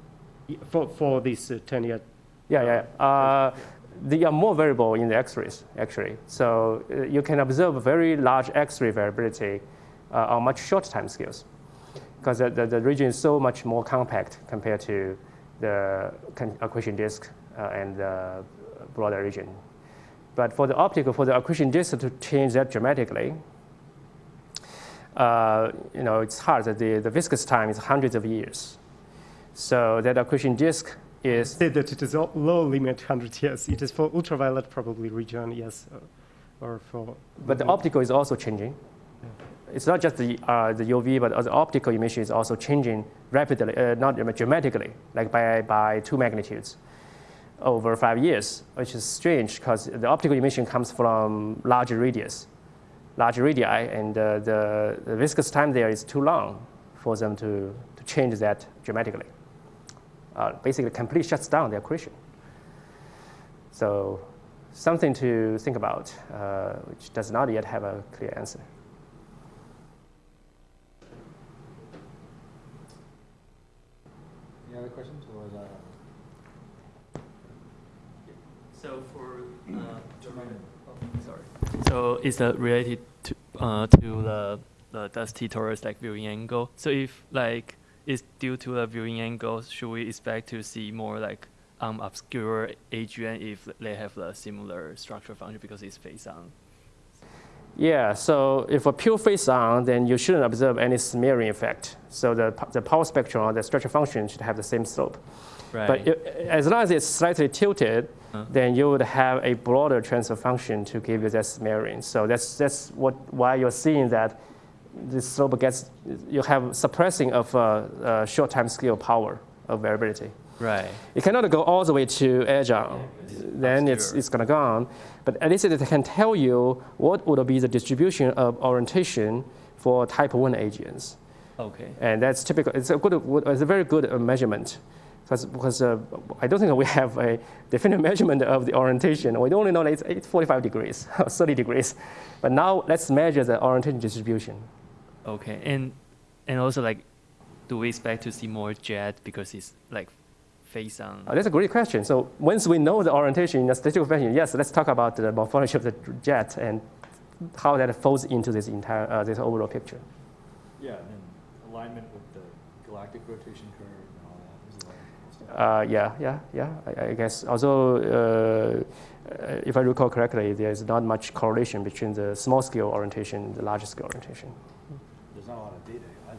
For, for this uh, 10 year, Yeah, yeah. Uh, they are more variable in the X-rays, actually. So uh, you can observe very large X-ray variability uh, on much shorter time scales because the, the, the region is so much more compact compared to the accretion disk uh, and the broader region. But for the optical, for the accretion disk to change that dramatically, uh, you know, it's hard. The, the viscous time is hundreds of years. So that accretion disk is say that it is a low limit 100 years. It is for ultraviolet probably region, yes, or for. But the optical is also changing. It's not just the, uh, the UV, but the optical emission is also changing rapidly, uh, not dramatically, like by, by two magnitudes over five years, which is strange because the optical emission comes from larger radius, larger radii, and uh, the, the viscous time there is too long for them to, to change that dramatically. Uh, basically, completely shuts down the accretion. So, something to think about, uh, which does not yet have a clear answer. Other questions, or is that? So for, uh, sorry. So is that related to, uh, to the, the dusty torus like viewing angle? So if like it's due to the viewing angle, should we expect to see more like um, obscure AGN if they have a similar structure function because it's face on? Yeah, so if a pure face on, then you shouldn't observe any smearing effect. So the, the power spectrum or the structure function should have the same slope. Right. But i as long as it's slightly tilted, Uh. then you would have a broader transfer function to give you that smearing. So that's, that's what, why you're seeing that the slope gets, you have suppressing of uh, uh, short time scale power of variability. Right. It cannot go all the way to edge on. Then it's, obscure. it's going to go on. But at least it can tell you what would be the distribution of orientation for type 1 AGNs. Okay. And that's typical, it's a good, it's a very good uh, measurement. Because, because uh, I don't think we have a definite [laughs] measurement of the orientation. We only know that it's, it's 45 degrees, or [laughs] 30 degrees. But now let's measure the orientation distribution. Okay. And and also like, do we expect to see more jet because it's like face on? Uh, that's a great question. So once we know the orientation in a statistical fashion, yes, let's talk about the morphology of the jet and how that falls into this entire, uh, this overall picture. Yeah, and then alignment with the galactic rotation curve and all that. There's a lot of stuff. Uh, yeah, yeah, yeah. I, I guess although. uh, uh, if I recall correctly, there's not much correlation between the small scale orientation and the large scale orientation. There's not a lot of data either,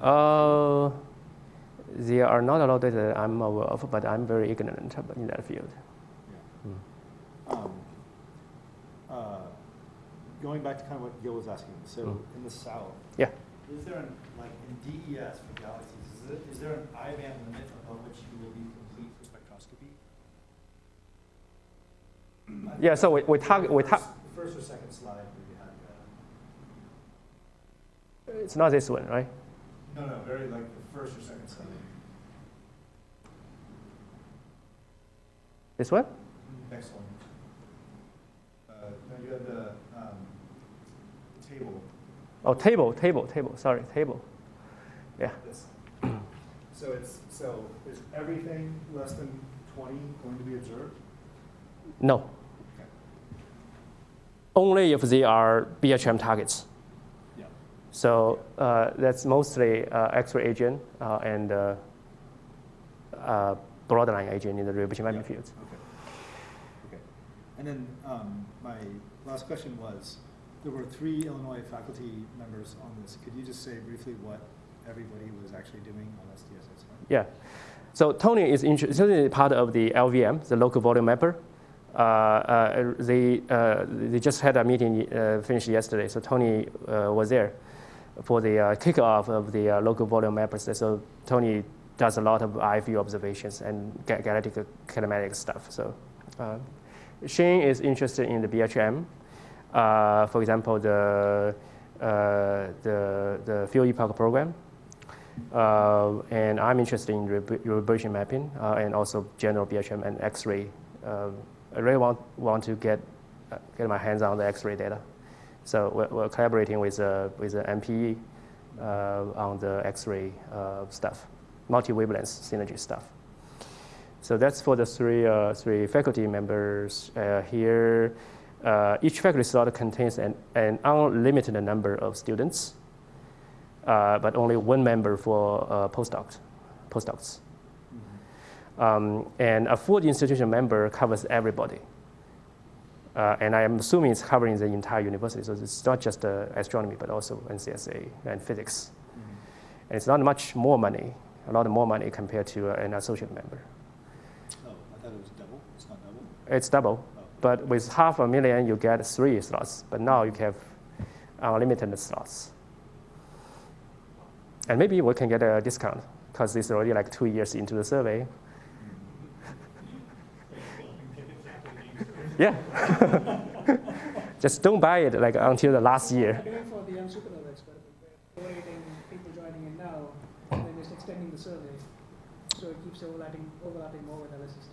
right? Or- Uh, there are not a lot of data that I'm aware of, but I'm very ignorant in that field. Um, uh, Going back to kind of what Gil was asking, so Mm. in the south. Yeah. Is there an, like in DES for galaxies, is it, is there an I-band limit above which you will be complete for spectroscopy? Yeah, so we- we the target- we first- First or second slide where you had, It's not this one, right? uh, no, no, very like the first or second slide. This one? Next one. Uh, no, you have the, um, table. Oh, table, table, table. Sorry, table. Yeah. This. So it's, so is everything less than twenty going to be observed? No. Okay. Only if they are BHM targets. Yeah. So uh, that's mostly uh, X-ray AGN uh, and broadline AGN in the mapping Yeah. fields. Okay. Okay. And then, um, my last question was, there were three Illinois faculty members on this. Could you just say briefly what everybody was actually doing on SDSS? Yeah. So Tony is inter- Tony is part of the LVM, the local volume mapper. Uh, uh, they, uh, they just had a meeting uh, finished yesterday, so Tony uh, was there for the uh, kickoff of the uh, local volume mappers. So Tony does a lot of IFU observations and ga- galactic kinematic stuff. So uh, Shane is interested in the BHM. Uh, for example, the, uh, the, the field epoch program. Uh, and I'm interested in reverberation mapping uh, and also general BHM and X-ray. Um, I really want, want to get, uh, get my hands on the X-ray data. So we're, we're collaborating with, uh, with the MPE uh, on the X-ray uh, stuff, multi-wavelength synergy stuff. So that's for the three, uh, three faculty members uh, here. Uh, each faculty slot contains an, an unlimited number of students uh, but only one member for uh, postdocs. postdocs. Um, and a full institution member covers everybody. Uh, and I am assuming it's covering the entire university, so it's not just uh, astronomy, but also NCSA and physics. And it's not much more money, a lot more money compared to an associate member. Oh, I thought it was double. It's not double? It's double, Oh. but with half a million, you get three slots, but now you have unlimited slots. And maybe we can get a discount because it's already like two years into the survey. [laughs] yeah. [laughs] Just don't buy it like until the last year. Doing for the young supernova experiment, we're collating people joining in now, and then just extending the survey, so it keeps overlapping, overlapping more with LSST.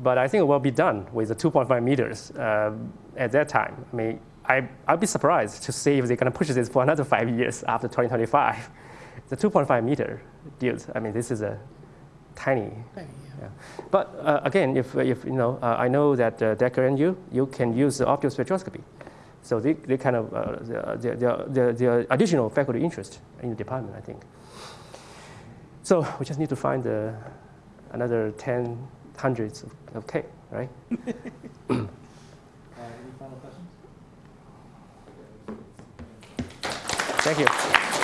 But I think it will be done with the 2.5 meters um, at that time. I mean, I, I'd be surprised to see if they're going to push this for another five years after 2025. [laughs] The 2.5 meter, dude, I mean, this is a tiny. Yeah. But uh, again, if, if you know, uh, I know that uh, Decker and you, you can use the optical spectroscopy. So they, they kind of, uh, the, the, the, the additional faculty interest in the department, I think. So we just need to find uh, another 10 hundreds of, of K, right? [laughs] Uh, any final questions? Thank you.